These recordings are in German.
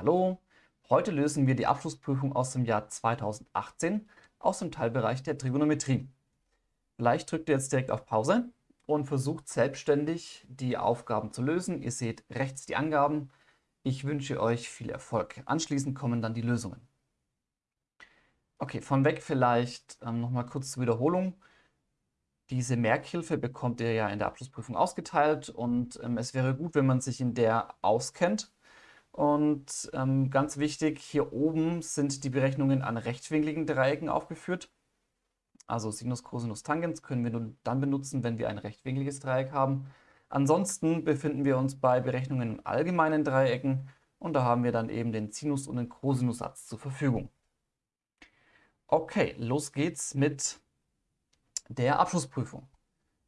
Hallo, heute lösen wir die Abschlussprüfung aus dem Jahr 2018 aus dem Teilbereich der Trigonometrie. Vielleicht drückt ihr jetzt direkt auf Pause und versucht selbstständig die Aufgaben zu lösen. Ihr seht rechts die Angaben. Ich wünsche euch viel Erfolg. Anschließend kommen dann die Lösungen. Okay, von weg vielleicht ähm, nochmal kurz zur Wiederholung. Diese Merkhilfe bekommt ihr ja in der Abschlussprüfung ausgeteilt und ähm, es wäre gut, wenn man sich in der auskennt und ähm, ganz wichtig, hier oben sind die Berechnungen an rechtwinkligen Dreiecken aufgeführt. Also Sinus, Cosinus, Tangens können wir nur dann benutzen, wenn wir ein rechtwinkliges Dreieck haben. Ansonsten befinden wir uns bei Berechnungen in allgemeinen Dreiecken und da haben wir dann eben den Sinus- und den Cosinussatz zur Verfügung. Okay, los geht's mit der Abschlussprüfung.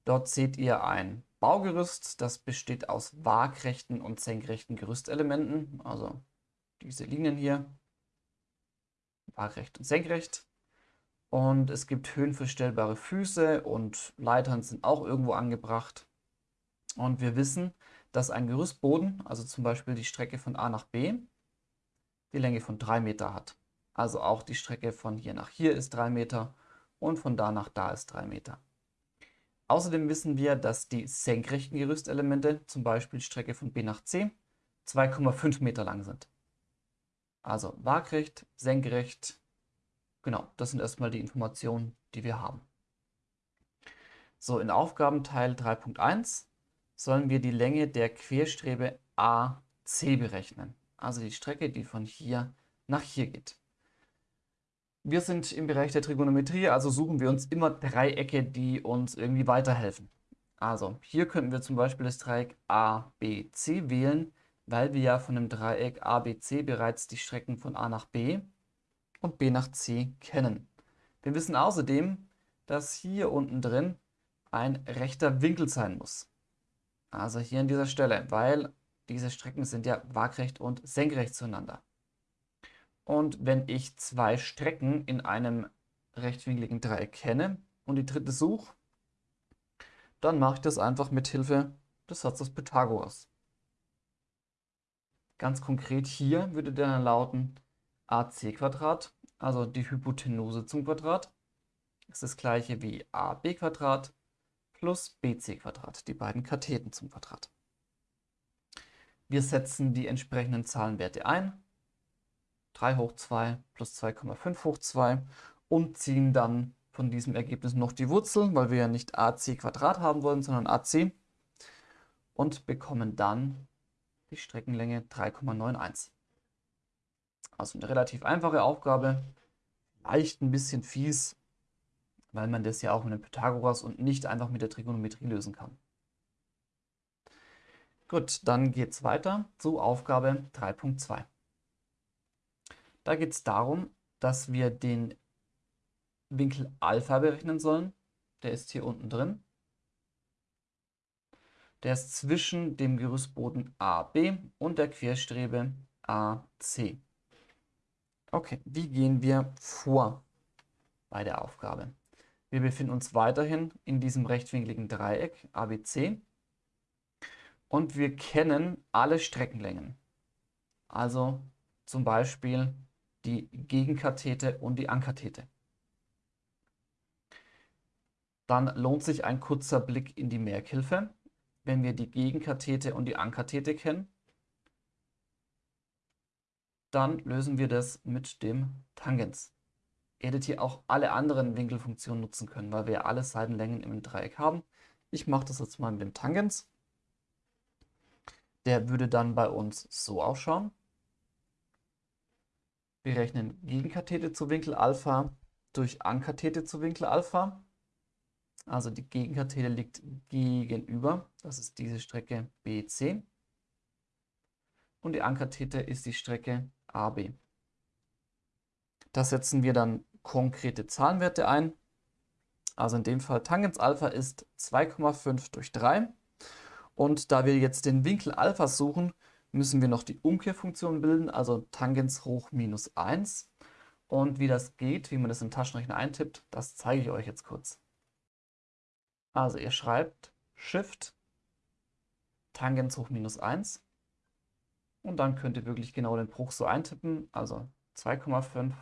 Dort seht ihr ein Baugerüst, das besteht aus waagrechten und senkrechten Gerüstelementen, also diese Linien hier, waagrecht und senkrecht. Und es gibt höhenverstellbare Füße und Leitern sind auch irgendwo angebracht. Und wir wissen, dass ein Gerüstboden, also zum Beispiel die Strecke von A nach B, die Länge von 3 Meter hat. Also auch die Strecke von hier nach hier ist 3 Meter und von da nach da ist 3 Meter. Außerdem wissen wir, dass die senkrechten Gerüstelemente, zum Beispiel die Strecke von B nach C, 2,5 Meter lang sind. Also waagrecht, senkrecht, genau, das sind erstmal die Informationen, die wir haben. So, in Aufgabenteil 3.1 sollen wir die Länge der Querstrebe AC berechnen. Also die Strecke, die von hier nach hier geht. Wir sind im Bereich der Trigonometrie, also suchen wir uns immer Dreiecke, die uns irgendwie weiterhelfen. Also hier könnten wir zum Beispiel das Dreieck ABC wählen, weil wir ja von dem Dreieck ABC bereits die Strecken von A nach B und B nach C kennen. Wir wissen außerdem, dass hier unten drin ein rechter Winkel sein muss. Also hier an dieser Stelle, weil diese Strecken sind ja waagrecht und senkrecht zueinander. Und wenn ich zwei Strecken in einem rechtwinkligen Dreieck kenne und die dritte suche, dann mache ich das einfach mit Hilfe des Satzes Pythagoras. Ganz konkret hier würde der dann lauten ac also die Hypotenuse zum Quadrat, ist das gleiche wie ab plus bc die beiden Katheten zum Quadrat. Wir setzen die entsprechenden Zahlenwerte ein 3 hoch 2 plus 2,5 hoch 2 und ziehen dann von diesem Ergebnis noch die Wurzel, weil wir ja nicht ac Quadrat haben wollen, sondern ac und bekommen dann die Streckenlänge 3,91. Also eine relativ einfache Aufgabe, leicht ein bisschen fies, weil man das ja auch mit dem Pythagoras und nicht einfach mit der Trigonometrie lösen kann. Gut, dann geht es weiter zu Aufgabe 3.2. Da geht es darum, dass wir den Winkel Alpha berechnen sollen. Der ist hier unten drin. Der ist zwischen dem Gerüstboden AB und der Querstrebe AC. Okay, wie gehen wir vor bei der Aufgabe? Wir befinden uns weiterhin in diesem rechtwinkligen Dreieck ABC und wir kennen alle Streckenlängen. Also zum Beispiel die Gegenkathete und die Ankathete. Dann lohnt sich ein kurzer Blick in die Merkhilfe, wenn wir die Gegenkathete und die Ankathete kennen. Dann lösen wir das mit dem Tangens. Ihr hättet hier auch alle anderen Winkelfunktionen nutzen können, weil wir alle Seitenlängen im Dreieck haben. Ich mache das jetzt mal mit dem Tangens. Der würde dann bei uns so ausschauen. Wir rechnen Gegenkathete zu Winkel Alpha durch Ankathete zu Winkel Alpha. Also die Gegenkathete liegt gegenüber, das ist diese Strecke BC. Und die Ankathete ist die Strecke AB. Da setzen wir dann konkrete Zahlenwerte ein. Also in dem Fall Tangens Alpha ist 2,5 durch 3. Und da wir jetzt den Winkel Alpha suchen, müssen wir noch die Umkehrfunktion bilden, also Tangens hoch minus 1. Und wie das geht, wie man das im Taschenrechner eintippt, das zeige ich euch jetzt kurz. Also ihr schreibt Shift Tangens hoch minus 1 Und dann könnt ihr wirklich genau den Bruch so eintippen. Also 2,5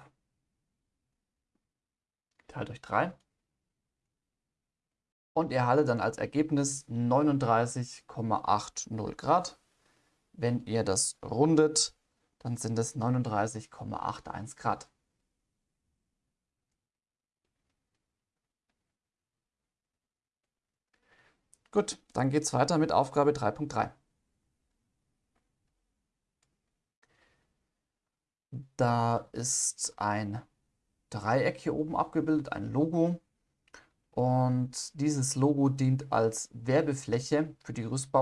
geteilt durch 3. Und ihr erhaltet dann als Ergebnis 39,80 Grad. Wenn ihr das rundet, dann sind es 39,81 Grad. Gut, dann geht es weiter mit Aufgabe 3.3. Da ist ein Dreieck hier oben abgebildet, ein Logo. Und dieses Logo dient als Werbefläche für die Gerüstbau